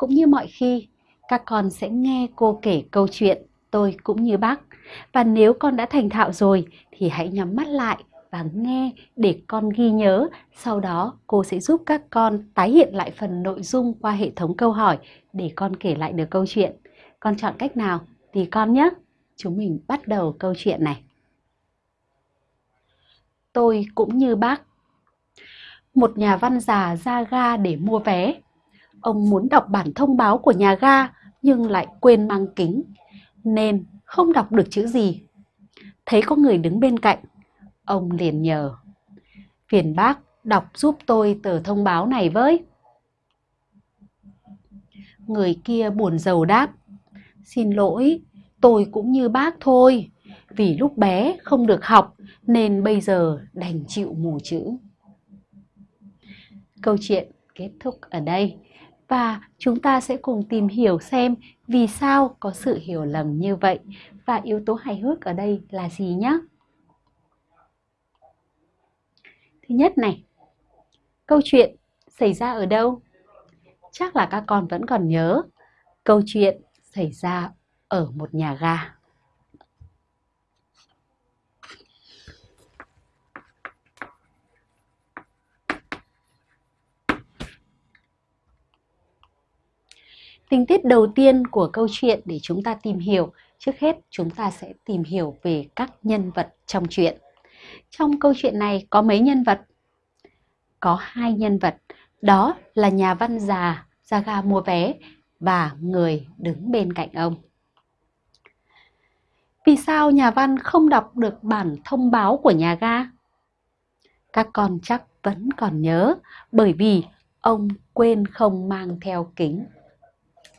cũng như mọi khi, các con sẽ nghe cô kể câu chuyện Tôi cũng như bác. Và nếu con đã thành thạo rồi thì hãy nhắm mắt lại và nghe để con ghi nhớ. Sau đó cô sẽ giúp các con tái hiện lại phần nội dung qua hệ thống câu hỏi để con kể lại được câu chuyện. Con chọn cách nào thì con nhé. Chúng mình bắt đầu câu chuyện này. Tôi cũng như bác. Một nhà văn già ra ga để mua vé. Ông muốn đọc bản thông báo của nhà ga nhưng lại quên mang kính nên không đọc được chữ gì. Thấy có người đứng bên cạnh, ông liền nhờ. Phiền bác đọc giúp tôi tờ thông báo này với. Người kia buồn rầu đáp. Xin lỗi, tôi cũng như bác thôi. Vì lúc bé không được học nên bây giờ đành chịu mù chữ. Câu chuyện kết thúc ở đây và chúng ta sẽ cùng tìm hiểu xem vì sao có sự hiểu lầm như vậy và yếu tố hài hước ở đây là gì nhé. Thứ nhất này, câu chuyện xảy ra ở đâu? Chắc là các con vẫn còn nhớ câu chuyện xảy ra ở một nhà ga. Tình tiết đầu tiên của câu chuyện để chúng ta tìm hiểu, trước hết chúng ta sẽ tìm hiểu về các nhân vật trong chuyện. Trong câu chuyện này có mấy nhân vật? Có hai nhân vật, đó là nhà văn già ra ga mua vé và người đứng bên cạnh ông. Vì sao nhà văn không đọc được bản thông báo của nhà ga? Các con chắc vẫn còn nhớ bởi vì ông quên không mang theo kính